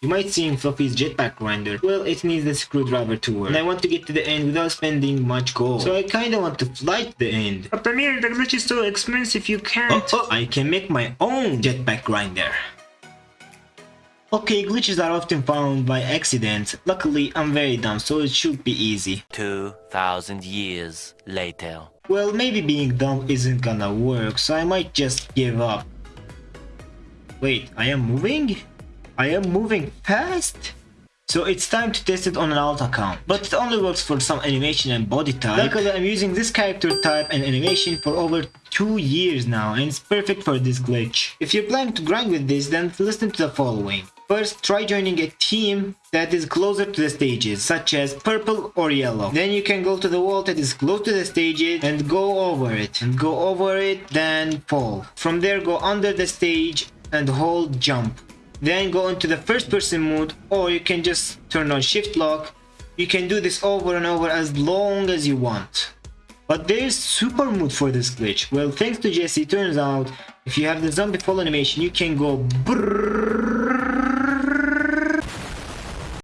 You might see in Fluffy's jetpack grinder. Well, it needs the screwdriver to work. And I want to get to the end without spending much gold. So I kinda want to fly to the end. But Amir, the glitch is so expensive you can't. Oh, oh, I can make my own jetpack grinder. Okay, glitches are often found by accident. Luckily, I'm very dumb, so it should be easy. 2,000 years later. Well, maybe being dumb isn't gonna work, so I might just give up. Wait, I am moving? I am moving fast? So it's time to test it on an alt account, but it only works for some animation and body type. Luckily I'm using this character type and animation for over 2 years now and it's perfect for this glitch. If you're planning to grind with this then listen to the following. First, try joining a team that is closer to the stages, such as purple or yellow. Then you can go to the wall that is close to the stages and go over it. And go over it, then fall. From there, go under the stage and hold jump. Then go into the first person mode or you can just turn on shift lock. You can do this over and over as long as you want. But there is super mode for this glitch. Well, thanks to Jesse, turns out if you have the zombie fall animation, you can go brrrr